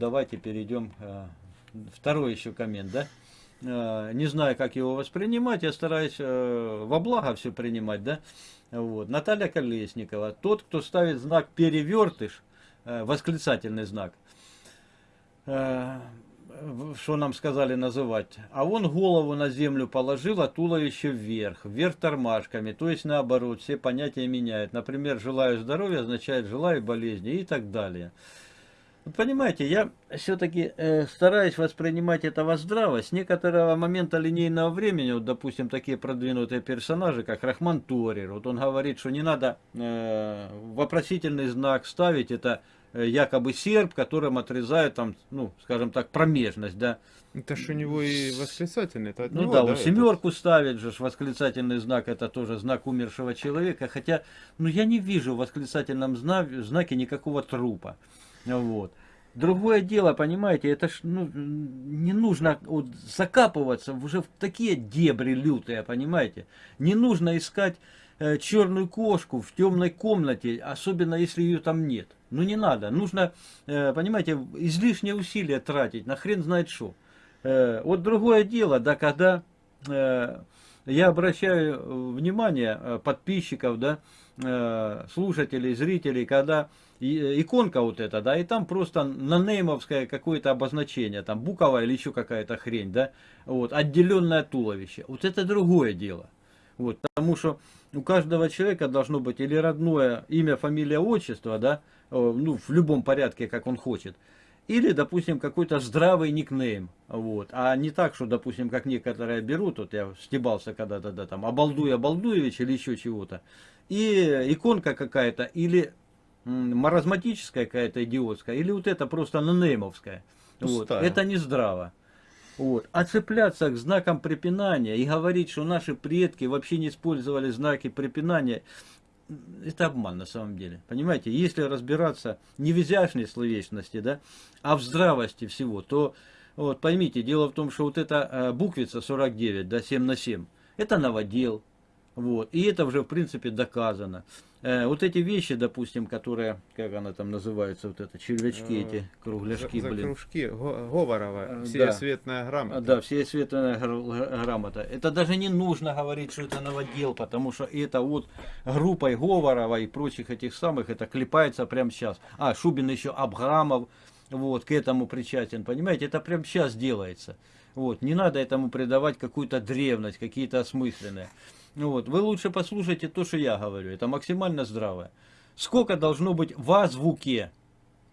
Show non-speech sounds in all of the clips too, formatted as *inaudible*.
давайте перейдем. Э, второй еще коммент, да? Э, не знаю, как его воспринимать, я стараюсь э, во благо все принимать, да? Вот. Наталья Колесникова. Тот, кто ставит знак перевертыш, восклицательный знак, что нам сказали называть, а он голову на землю положил, а туловище вверх, вверх тормашками, то есть наоборот, все понятия меняют. Например, желаю здоровья означает желаю болезни и так далее. Понимаете, я все-таки э, стараюсь воспринимать это во здраво. С некоторого момента линейного времени, вот, допустим, такие продвинутые персонажи, как Рахман Торер, вот он говорит, что не надо э, вопросительный знак ставить, это Э, якобы серб, которым отрезают там, ну, скажем так, промежность, да. Это ж у него и восклицательный. Это ну него, да, да, семерку это... ставит же восклицательный знак, это тоже знак умершего человека, хотя, ну я не вижу в восклицательном знаке никакого трупа, вот. Другое дело, понимаете, это ж ну, не нужно вот, закапываться уже в такие дебри лютые, понимаете. Не нужно искать э, черную кошку в темной комнате, особенно если ее там нет. Ну не надо. Нужно, э, понимаете, излишние усилия тратить, на хрен знает что. Э, вот другое дело, да, когда э, я обращаю внимание подписчиков, да, слушателей, зрителей, когда иконка вот эта, да, и там просто на неймовское какое-то обозначение, там буковая или еще какая-то хрень, да, вот, отделенное туловище. Вот это другое дело. Вот, потому что у каждого человека должно быть или родное имя, фамилия, отчество, да, ну, в любом порядке, как он хочет. Или, допустим, какой-то здравый никнейм. Вот. А не так, что, допустим, как некоторые берут, вот я стебался когда-то, да, там, Обалдуй Обалдуевич или еще чего-то. И иконка какая-то, или маразматическая какая-то идиотская, или вот это просто нонеймовская. Вот. Это не здраво. Вот. А цепляться к знакам препинания и говорить, что наши предки вообще не использовали знаки препинания, это обман на самом деле. Понимаете, если разбираться не в изящной словечности, да, а в здравости всего, то вот поймите, дело в том, что вот эта э, буквица 49, да, 7 на 7, это новодел, вот, и это уже в принципе доказано. Э, вот эти вещи, допустим, которые, как она там называется, вот это, червячки э, эти, кругляшки, за, за блин. кружки, Говорова, э, всеосветная да. грамота. Да, всеосветная грамота. Это даже не нужно говорить, что это новодел, потому что это вот группой Говорова и прочих этих самых, это клепается прямо сейчас. А, Шубин еще Абграмов, вот, к этому причастен, понимаете, это прямо сейчас делается. Вот, не надо этому придавать какую-то древность, какие-то осмысленные. Ну вот, вы лучше послушайте то, что я говорю. Это максимально здравое. Сколько должно быть в азбуке,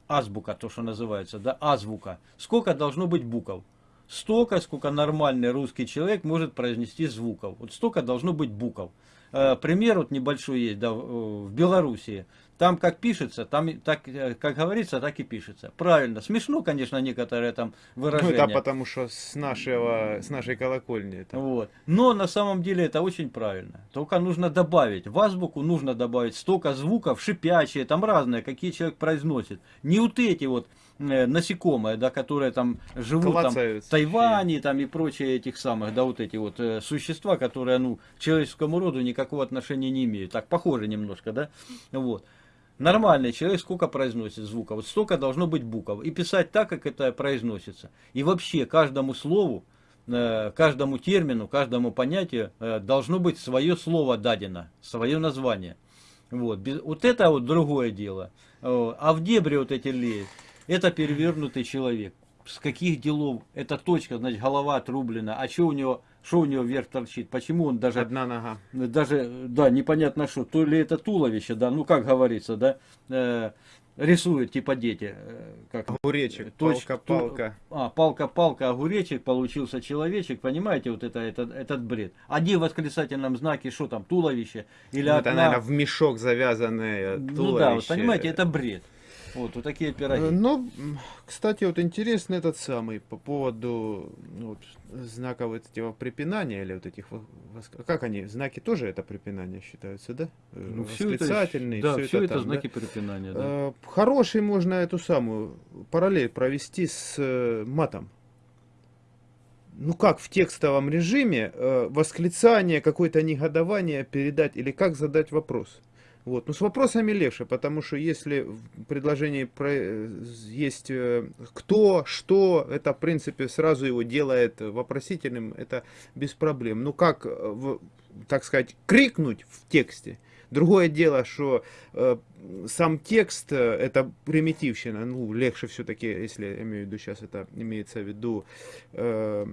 азбука, то, что называется, да, азбука, сколько должно быть букв? Столько, сколько нормальный русский человек может произнести звуков. Вот столько должно быть букв. Э, пример вот небольшой есть, да, в Белоруссии. Там как пишется, там так, э, как говорится, так и пишется. Правильно. Смешно, конечно, некоторые там выражения. Ну да, потому что с, нашего, с нашей колокольни. Это. Вот. Но на самом деле это очень правильно. Только нужно добавить. В азбуку нужно добавить столько звуков, шипящие, там разные, какие человек произносит. Не вот эти вот э, насекомые, да, которые там живут там, в Тайване там, и прочие этих самых, да, вот эти вот э, существа, которые, ну, к человеческому роду никакого отношения не имеют. Так, похоже немножко, да, вот. Нормальный человек сколько произносит звуков? Вот столько должно быть букв. И писать так, как это произносится. И вообще каждому слову, э, каждому термину, каждому понятию э, должно быть свое слово дадено, свое название. Вот, вот это вот другое дело. А в дебре вот эти леют, это перевернутый человек. С каких делов? Это точка, значит, голова отрублена. А что у него что у него вверх торчит? Почему он даже... Одна нога. Даже, да, непонятно что. То ли это туловище, да, ну как говорится, да, э, рисуют типа дети. Э, как, огуречек, палка-палка. А, палка-палка, огуречек, получился человечек, понимаете, вот это, это, этот бред. Один в восклицательном знаке, что там, туловище? Или ну, это, наверное, в мешок завязанное туловище. Ну да, вот, понимаете, это бред. Вот, вот такие пироги. Э, ну, кстати, вот интересно этот самый по поводу ну, вот, знаков этих препинания или вот этих, как они, знаки тоже это препинание считаются, да? Э, ну, Восклицательные, все это, да, все, это, это там, знаки да? препинания, да. Э, хороший можно эту самую параллель провести с матом. Ну как в текстовом режиме восклицание, какое-то негодование передать или как задать вопрос? Вот. Но с вопросами легче, потому что если в предложении про- э, есть э, кто, что, это в принципе сразу его делает вопросительным, это без проблем. Ну как, э, так сказать, крикнуть в тексте. Другое дело, что э, сам текст э, это примитивщина, ну легче все-таки, если я имею в виду сейчас это имеется в виду э,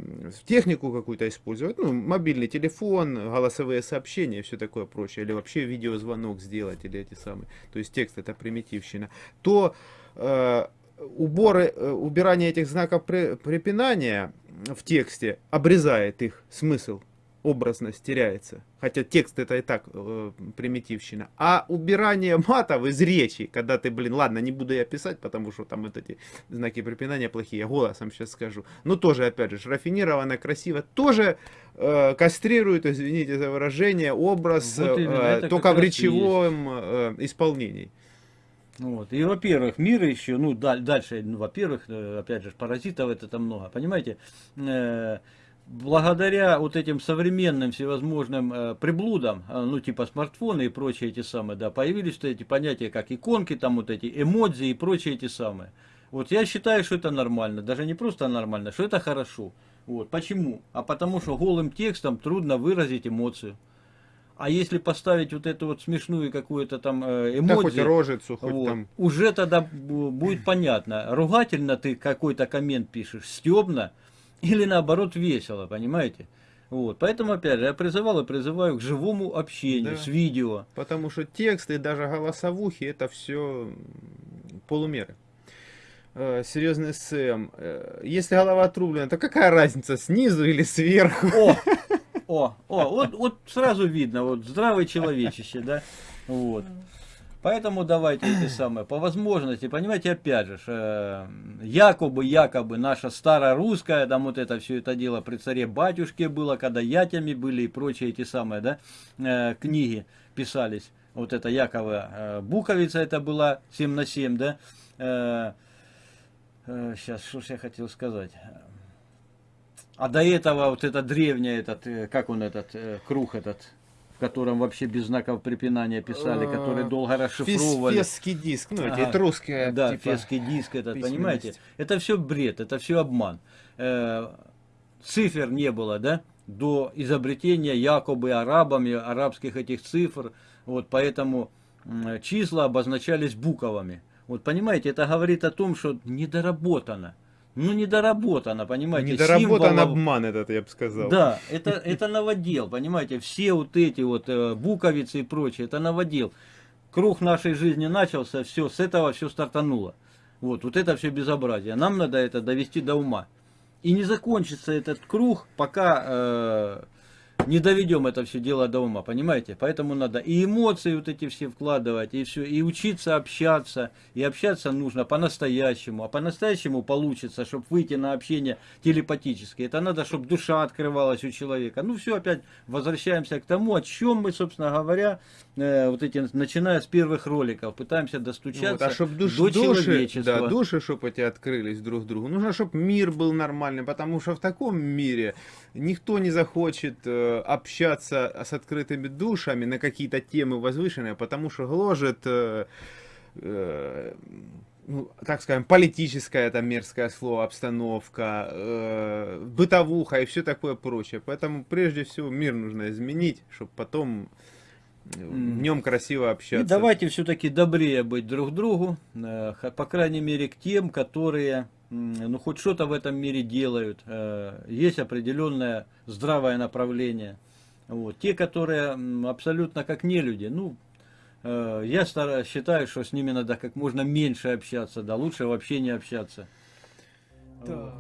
технику какую-то использовать, ну мобильный телефон, голосовые сообщения все такое прочее, или вообще видеозвонок сделать, или эти самые, то есть текст это примитивщина, то э, уборы, э, убирание этих знаков препинания в тексте обрезает их смысл образность теряется. Хотя текст это и так э, примитивщина. А убирание матов из речи, когда ты, блин, ладно, не буду я писать, потому что там вот эти знаки препинания плохие, голосом сейчас скажу. Но тоже, опять же, рафинированно, красиво, тоже э, кастрирует, извините за выражение, образ Вот э, только в речевом э, исполнении. Вот. И, во-первых, мир еще, ну, даль- дальше, ну, во-первых, э, опять же, паразитов это там много, понимаете, Э, благодаря вот этим современным всевозможным э, приблудам, э, ну, типа смартфоны и прочие эти самые, да, появились вот эти понятия, как иконки, там вот эти эмодзи и прочие эти самые. Вот я считаю, что это нормально, даже не просто нормально, что это хорошо. Вот. Почему? А потому что голым текстом трудно выразить эмоцию. А если поставить вот эту вот смешную какую-то там э, Да хоть рожицу, хоть вот. там... Уже тогда бу- будет понятно, ругательно ты какой-то коммент пишешь, стебно, или наоборот весело, понимаете? Вот. Поэтому, опять же, я призывал и призываю к живому общению Да. с видео. Потому что текст и даже голосовухи это все полумеры. Э, Серьезный Сэм. э, Если голова отрублена, то какая разница, снизу или сверху? О, *laughs* о, о, вот, вот сразу видно, вот здравый человечище, да? Вот. Поэтому давайте эти самые, по возможности, понимаете, опять же, э, якобы, якобы наша старорусская, там вот это все это дело при царе батюшке было, когда ятями были и прочие эти самые, да, э, книги писались. Вот это якобы э, буковица это была 7 на 7, да. сейчас, что ж я хотел сказать. А до этого вот это древнее, этот, как он этот, круг этот, котором вообще без знаков препинания писали, который Э, долго расшифровывали. Фесский диск, ну, эти Ага. русские, Да, типа, фесский диск, это, понимаете? Это все бред, это все обман. Э, цифр не было, да, до изобретения якобы арабами арабских этих цифр. Вот поэтому числа обозначались буквами. Вот понимаете, это говорит о том, что недоработано. Ну, недоработано, понимаете, Недоработан символов- обман этот, я бы сказал. да, это, это новодел, понимаете, все вот эти вот э, буковицы и прочее, это новодел. Круг нашей жизни начался, все, с этого все стартануло. Вот, вот это все безобразие. Нам надо это довести до ума. И не закончится этот круг, пока э, не доведем это все дело до ума, понимаете? Поэтому надо и эмоции вот эти все вкладывать, и все, и учиться общаться. И общаться нужно по-настоящему. А по-настоящему получится, чтобы выйти на общение телепатически. Это надо, чтобы душа открывалась у человека. Ну все, опять возвращаемся к тому, о чем мы, собственно говоря, э, вот эти, начиная с первых роликов, пытаемся достучаться Вот, а чтобы душ, до души, человечества. да, души, чтобы эти открылись друг другу, нужно, чтобы мир был нормальный, потому что в таком мире никто не захочет э, общаться с открытыми душами на какие-то темы возвышенные, потому что гложет, э, э, ну, так скажем, политическое это мерзкое слово, обстановка, э, бытовуха и все такое прочее. Поэтому прежде всего мир нужно изменить, чтобы потом э, в нем красиво общаться. И давайте все-таки добрее быть друг другу, э, по крайней мере к тем, которые ну хоть что-то в этом мире делают. Э, Есть определенное здравое направление. Вот. Те, которые абсолютно как не люди, ну, э, я стара- считаю, что с ними надо как можно меньше общаться, да лучше вообще не общаться. Так.